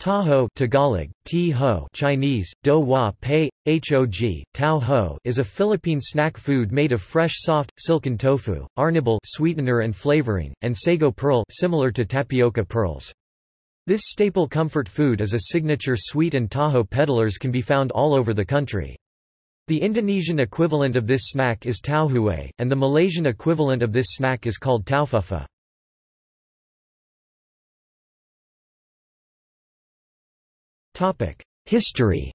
Taho Tagalog, T ho Chinese, do hua pei, hog, tao ho is a Philippine snack food made of fresh soft, silken tofu, arnibal sweetener and flavoring, and sago pearl similar to tapioca pearls. This staple comfort food is a signature sweet and taho peddlers can be found all over the country. The Indonesian equivalent of this snack is tauhuay, and the Malaysian equivalent of this snack is called taufufa. History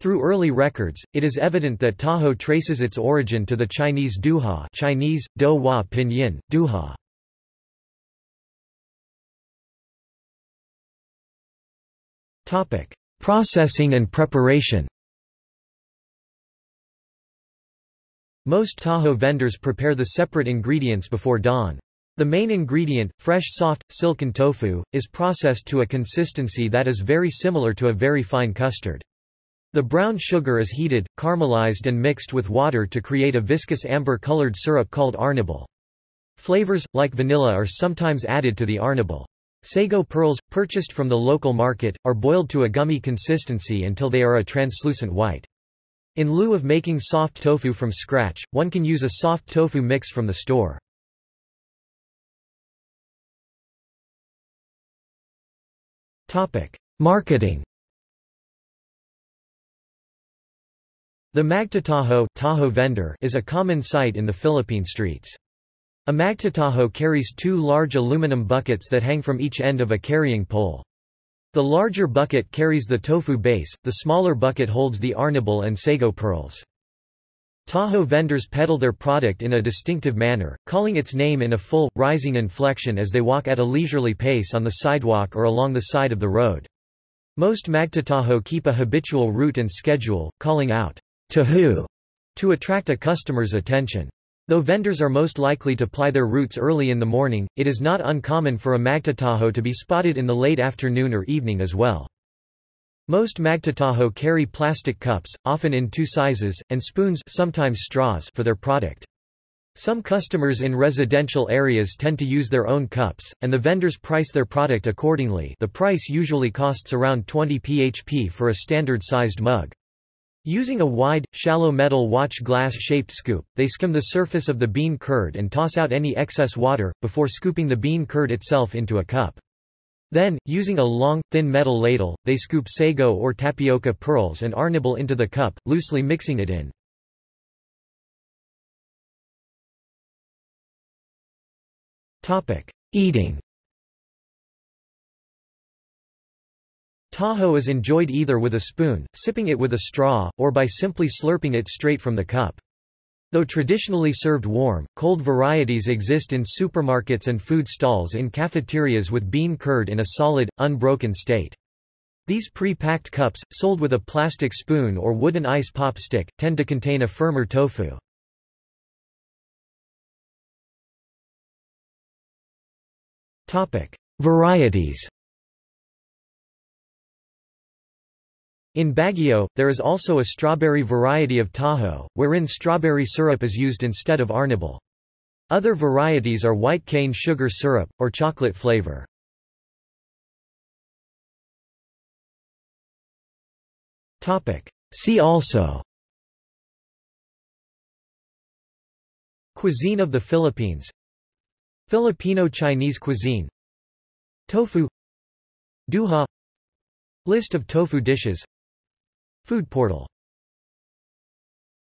Through early records, it is evident that taho traces its origin to the Chinese douhua Chinese, do hua pinyin, douhua. Processing and preparation Most taho vendors prepare the separate ingredients before dawn. The main ingredient, fresh soft, silken tofu, is processed to a consistency that is very similar to a very fine custard. The brown sugar is heated, caramelized and mixed with water to create a viscous amber-colored syrup called arnibal. Flavors, like vanilla are sometimes added to the arnibal. Sago pearls, purchased from the local market, are boiled to a gummy consistency until they are a translucent white. In lieu of making soft tofu from scratch, one can use a soft tofu mix from the store. Marketing The magtataho taho vendor is a common sight in the Philippine streets. A magtataho carries two large aluminum buckets that hang from each end of a carrying pole. The larger bucket carries the tofu base, the smaller bucket holds the arnibal and sago pearls. Taho vendors peddle their product in a distinctive manner, calling its name in a full, rising inflection as they walk at a leisurely pace on the sidewalk or along the side of the road. Most magtataho keep a habitual route and schedule, calling out, Taho, to attract a customer's attention. Though vendors are most likely to ply their routes early in the morning, it is not uncommon for a magtataho to be spotted in the late afternoon or evening as well. Most magtataho carry plastic cups, often in two sizes, and spoons sometimes straws for their product. Some customers in residential areas tend to use their own cups, and the vendors price their product accordingly the price usually costs around 20 php for a standard-sized mug. Using a wide, shallow metal watch glass-shaped scoop, they skim the surface of the bean curd and toss out any excess water, before scooping the bean curd itself into a cup. Then, using a long, thin metal ladle, they scoop sago or tapioca pearls and arnibal into the cup, loosely mixing it in. Eating Taho is enjoyed either with a spoon, sipping it with a straw, or by simply slurping it straight from the cup. Though traditionally served warm, cold varieties exist in supermarkets and food stalls in cafeterias with bean curd in a solid, unbroken state. These pre-packed cups, sold with a plastic spoon or wooden ice pop stick, tend to contain a firmer tofu. Varieties In Baguio, there is also a strawberry variety of taho, wherein strawberry syrup is used instead of arnibal. Other varieties are white cane sugar syrup, or chocolate flavor. See also Cuisine of the Philippines Filipino-Chinese cuisine Tofu Douhua List of tofu dishes Food portal